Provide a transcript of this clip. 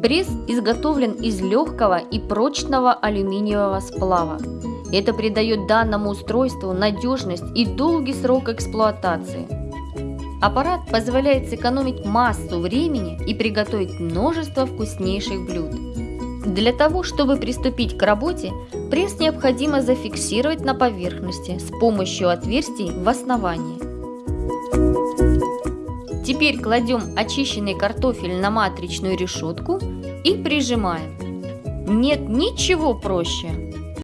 Пресс изготовлен из легкого и прочного алюминиевого сплава. Это придает данному устройству надежность и долгий срок эксплуатации. Аппарат позволяет сэкономить массу времени и приготовить множество вкуснейших блюд. Для того, чтобы приступить к работе, пресс необходимо зафиксировать на поверхности с помощью отверстий в основании. Теперь кладем очищенный картофель на матричную решетку и прижимаем. Нет ничего проще.